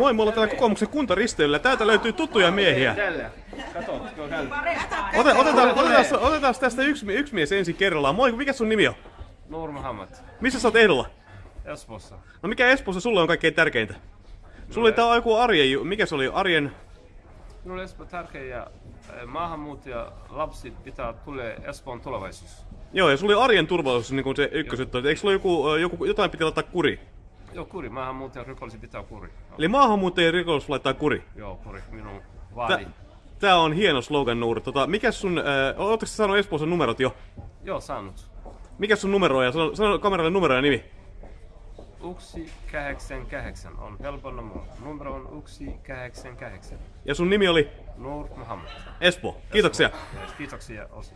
Moi, me ollaan täällä kokoomuksen kuntaristeilyllä. Täältä löytyy tuttuja miehiä. Kato. Ote, otetaan, otetaan, otetaan tästä yksi, yksi mies ensin kerrallaan. Moi, mikä sun nimi on? Nur Muhammad. Missä sä oot ehdolla? Espoossa. No mikä Espoossa sulle on kaikkein tärkeintä? Sulla oli tää joku arjen, mikä se oli? Arjen... Minulle Espoo tärkeä ja eh, maahanmuuttaja lapset pitää tulee Espoon tulevaisuus. Joo, ja sulla oli arjen turvallisuus niin kuin se ykkösjuttu. Eikö sulla joku, ö, joku, jotain piti laittaa kuri? Joo, kuri. Maahanmuuttaja rikollisi pitää kuri. Joo, Eli maahanmuuttajien rikollisuus laittaa kuri. Joo, kuri. Minun vaadi. tää on hieno slogan, Nuur. Tota, mikä sun... Äh, Ootteko sä saanut Espoossa numerot jo? Joo, saanut. Mikä sun numero on? Ja sano, sano kameralle numero ja nimi. Yksi kahdeksan kahdeksan on helppo numero. Numero on yksi kahdeksan kahdeksan. Ja sun nimi oli Nur Muhammad. Espoo. Kiitoksia. Yes, Kiitoksia osi.